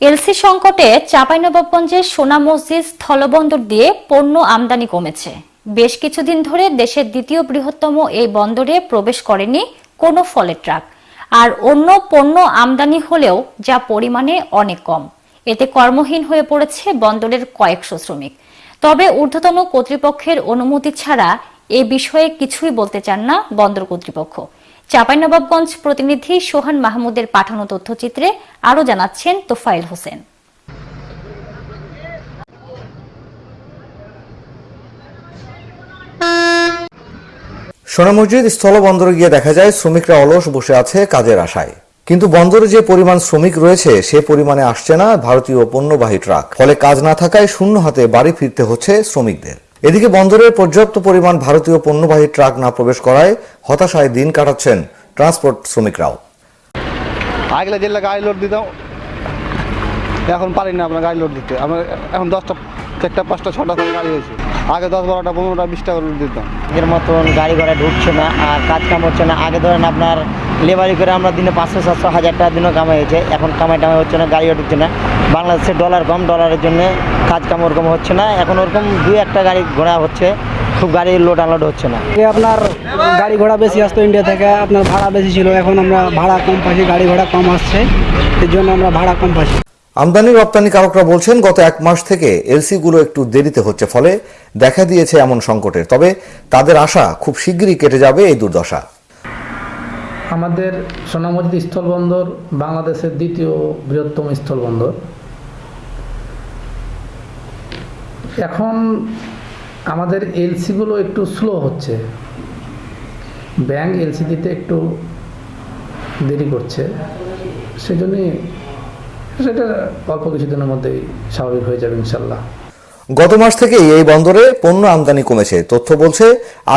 LC সংকটে চাঁপাইনবাবগঞ্জের সোনা মসজিদ স্থলবন্দর দিয়ে পণ্য আমদানি কমেছে। বেশ কিছুদিন ধরে দেশের দ্বিতীয় বৃহত্তম এই বন্দরে প্রবেশ করেনি কোনো ফলের ট্রাক। আর অন্য পণ্য আমদানি হলেও যা পরিমাণে অনেক কম। এতে কর্মহীন হয়ে পড়েছে বন্দরের কয়েকশো শ্রমিক। তবে ঊর্ধ্বতন কর্তৃপক্ষের অনুমতি ছাড়া এ বিষয়ে কিছুই বলতে চান না বন্দর কর্তৃপক্ষ। চাঁপাইনবাবগঞ্জ প্রতিনিধি সোহান মাহমুদের পাঠানো তথ্যচিত্রে আরও জানাচ্ছেন তোফাইল হোসেন। সোনা মসজিদ স্থলবন্দরে গিয়ে দেখা যায়, শ্রমিকরা অলস বসে আছে কাজের আশায়। কিন্তু বন্দরে যে পরিমাণ শ্রমিক রয়েছে, সে পরিমাণে আসছে না ভারতীয় পণ্যবাহী ট্রাক। ফলে কাজ না থাকায় শূন্য হাতে বাড়ি ফিরতে হচ্ছে শ্রমিকদের। এদিকে বন্দরে পর্যাপ্ত পরিমাণ ভারতীয় পণ্যবাহী ট্রাক না প্রবেশ করায় হতাশায় দিন কাটাচ্ছেন ট্রান্সপোর্ট শ্রমিকরাও। আগলে জেলা গাড়ি লোড দিতাম। এখন পারি না আপনার গাড়ি লোড দিতে। আমরা এখন দশটা, চারটা, পাঁচটা, ছটা করে গাড়ি হয়েছে। আগে দশ বারোটা পনেরোটা বিশটা করে লোড দিতাম। আগের মতন গাড়ি ঘোড়া ঢুকছে না আর কাজ কাম হচ্ছে না। আগে ধরেন আপনার লেবারি করে আমরা দিনে পাঁচশো সাতশো হাজার টাকা দিনও কামাই হয়েছে। এখন কামাই টামাই হচ্ছে না গাড়িও ঢুকছে না। বাংলাদেশে ডলার কম ডলারের জন্য কাজ কাম ওরকম হচ্ছে না। এখন ওরকম দুই একটা গাড়ি ঘোড়া হচ্ছে খুব গাড়ি লোড আনলোড হচ্ছে না। আগে আপনার গাড়ি ঘোড়া বেশি আসতো ইন্ডিয়া থেকে আপনার ভাড়া বেশি ছিল। এখন আমরা ভাড়া কম পাচ্ছি গাড়ি ঘোড়া কম আসছে। এর জন্য আমরা ভাড়া কম পাচ্ছি আমদানি রপ্তানিকারকরা বলছেন, গত এক মাস থেকে এলসি গুলো একটু দেরিতে হচ্ছে, ফলে দেখা দিয়েছে এমন সংকটের। তবে তাদের আশা খুব শিগগিরই কেটে যাবে এই দুর্দশা। আমাদের সোনামসজিদ স্থলবন্দর বাংলাদেশের দ্বিতীয় বৃহত্তম স্থলবন্দর। এখন আমাদের এলসিগুলো একটু স্লো হচ্ছে। ব্যাংক এলসি দিতে একটু দেরি করছে। সেজন্যই সেটা অল্প কিছুদিনের মধ্যেই স্বাভাবিক হয়ে যাবে ইনশাল্লাহ গত মাস থেকেই এই বন্দরে পণ্য আমদানি কমেছে। তথ্য বলছে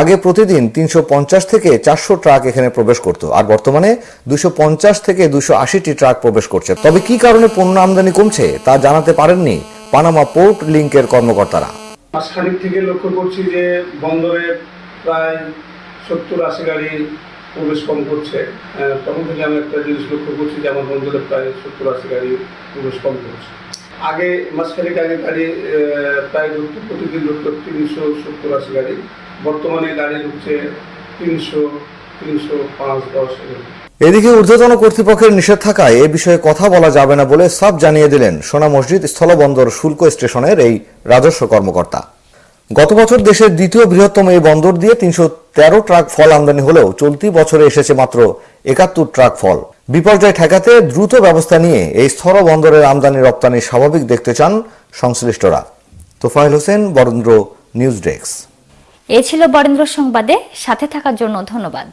আগে প্রতিদিন তিনশো পঞ্চাশ থেকে চারশো ট্রাক এখানে প্রবেশ করত আর বর্তমানে দুশো থেকে দুশো আশিটি ট্রাক প্রবেশ করছে। তবে কি কারণে পণ্য আমদানি কমছে তা জানাতে পারেননি পানামা পোর্ট লিংকের কর্মকর্তারা। মাসখানিক থেকে লক্ষ্য করছি যে বন্দরে প্রায় সত্তর আশি গাড়ি প্রবেশ কম করছে। তখন থেকে আমি একটা জিনিস লক্ষ্য করছি যে আমার বন্দরে প্রায় সত্তর আশি গাড়ি প্রবেশ কম করছে। আগে মাসখানিক আগে গাড়ি প্রায় ঢুকতো প্রতিদিন ঢুকতো তিনশো সত্তর আশি গাড়ি। বর্তমানে গাড়ি ঢুকছে তিনশো তিনশো পাঁচ, দশ এদিকে ঊর্ধ্বতন কর্তৃপক্ষের নিষেধ থাকায় এ বিষয়ে কথা বলা যাবে না বলে সাফ জানিয়ে দিলেন সোনা মসজিদ স্থলবন্দর শুল্ক স্টেশনের এই রাজস্ব কর্মকর্তা। গত বছর দেশের দ্বিতীয় বৃহত্তম এই বন্দর দিয়ে তিনশো তেরো ট্রাক ফল আমদানি হলেও চলতি বছরে এসেছে মাত্র একাত্তর ট্রাক ফল। বিপর্যয় ঠেকাতে দ্রুত ব্যবস্থা নিয়ে এই স্থল বন্দরের আমদানি রপ্তানি স্বাভাবিক দেখতে চান সংশ্লিষ্টরা। Tofail Hossain, Barendra news desk. এ ছিল বরেন্দ্র সংবাদে, সাথে থাকার জন্য ধন্যবাদ।